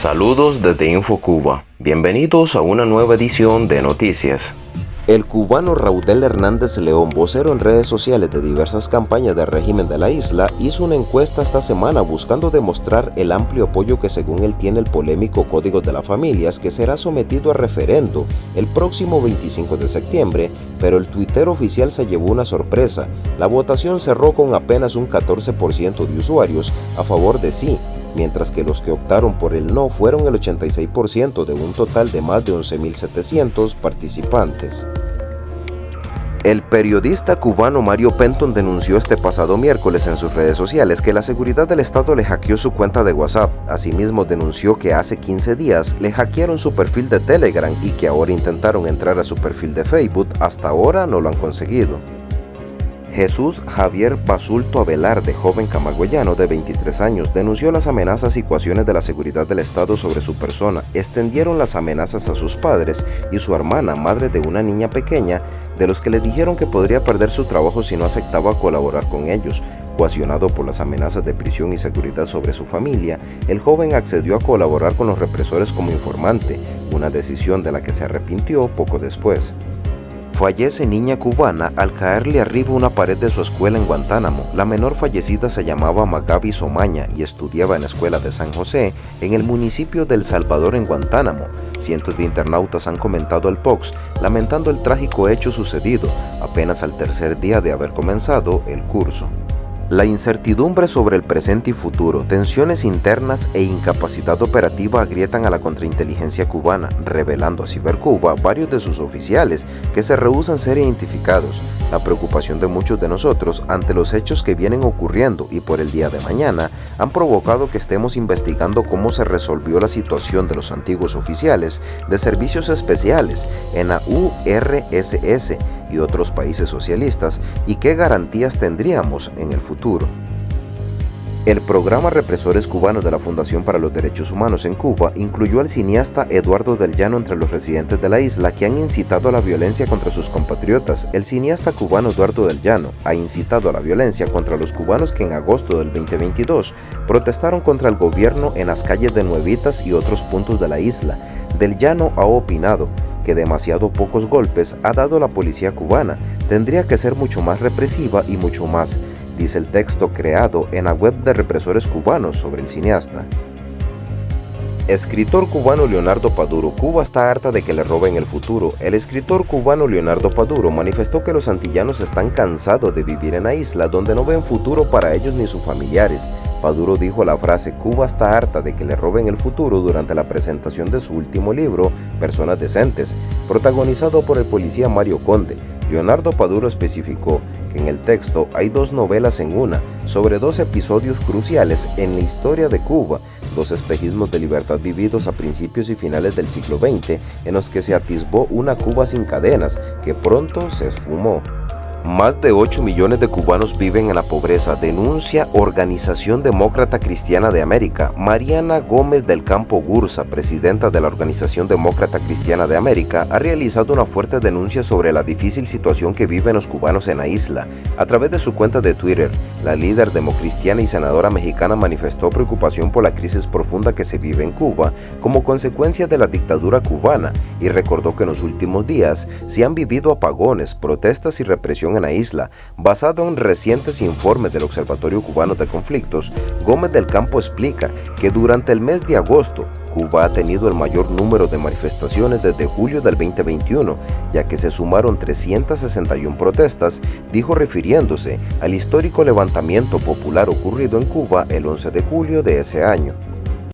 Saludos desde InfoCuba. Bienvenidos a una nueva edición de Noticias. El cubano Raudel Hernández León, vocero en redes sociales de diversas campañas del régimen de la isla, hizo una encuesta esta semana buscando demostrar el amplio apoyo que según él tiene el polémico Código de las Familias que será sometido a referendo el próximo 25 de septiembre, pero el Twitter oficial se llevó una sorpresa. La votación cerró con apenas un 14% de usuarios a favor de sí, mientras que los que optaron por el no fueron el 86% de un total de más de 11.700 participantes. El periodista cubano Mario Penton denunció este pasado miércoles en sus redes sociales que la seguridad del Estado le hackeó su cuenta de WhatsApp. Asimismo denunció que hace 15 días le hackearon su perfil de Telegram y que ahora intentaron entrar a su perfil de Facebook. Hasta ahora no lo han conseguido. Jesús Javier Basulto de joven camagüeyano de 23 años, denunció las amenazas y ecuaciones de la seguridad del Estado sobre su persona. Extendieron las amenazas a sus padres y su hermana, madre de una niña pequeña, de los que le dijeron que podría perder su trabajo si no aceptaba colaborar con ellos. Coaccionado por las amenazas de prisión y seguridad sobre su familia, el joven accedió a colaborar con los represores como informante, una decisión de la que se arrepintió poco después. Fallece niña cubana al caerle arriba una pared de su escuela en Guantánamo. La menor fallecida se llamaba Magabi Somaña y estudiaba en la escuela de San José, en el municipio del Salvador en Guantánamo. Cientos de internautas han comentado el POX, lamentando el trágico hecho sucedido, apenas al tercer día de haber comenzado el curso. La incertidumbre sobre el presente y futuro, tensiones internas e incapacidad operativa agrietan a la contrainteligencia cubana, revelando a Cibercuba varios de sus oficiales que se rehúsan ser identificados. La preocupación de muchos de nosotros ante los hechos que vienen ocurriendo y por el día de mañana han provocado que estemos investigando cómo se resolvió la situación de los antiguos oficiales de servicios especiales en la URSS y otros países socialistas y qué garantías tendríamos en el futuro. El programa Represores Cubanos de la Fundación para los Derechos Humanos en Cuba incluyó al cineasta Eduardo del Llano entre los residentes de la isla que han incitado a la violencia contra sus compatriotas. El cineasta cubano Eduardo del Llano ha incitado a la violencia contra los cubanos que en agosto del 2022 protestaron contra el gobierno en las calles de Nuevitas y otros puntos de la isla. Del Llano ha opinado que demasiado pocos golpes ha dado la policía cubana, tendría que ser mucho más represiva y mucho más, dice el texto creado en la web de represores cubanos sobre el cineasta. Escritor cubano Leonardo Paduro, Cuba está harta de que le roben el futuro. El escritor cubano Leonardo Paduro manifestó que los antillanos están cansados de vivir en la isla donde no ven futuro para ellos ni sus familiares. Paduro dijo la frase Cuba está harta de que le roben el futuro durante la presentación de su último libro, Personas Decentes, protagonizado por el policía Mario Conde. Leonardo Paduro especificó que en el texto hay dos novelas en una, sobre dos episodios cruciales en la historia de Cuba, dos espejismos de libertad vividos a principios y finales del siglo XX, en los que se atisbó una Cuba sin cadenas, que pronto se esfumó. Más de 8 millones de cubanos viven en la pobreza, denuncia Organización Demócrata Cristiana de América. Mariana Gómez del Campo Gursa, presidenta de la Organización Demócrata Cristiana de América, ha realizado una fuerte denuncia sobre la difícil situación que viven los cubanos en la isla. A través de su cuenta de Twitter, la líder democristiana y senadora mexicana manifestó preocupación por la crisis profunda que se vive en Cuba como consecuencia de la dictadura cubana y recordó que en los últimos días se han vivido apagones, protestas y represión en la isla. Basado en recientes informes del Observatorio Cubano de Conflictos, Gómez del Campo explica que durante el mes de agosto, Cuba ha tenido el mayor número de manifestaciones desde julio del 2021, ya que se sumaron 361 protestas, dijo refiriéndose al histórico levantamiento popular ocurrido en Cuba el 11 de julio de ese año.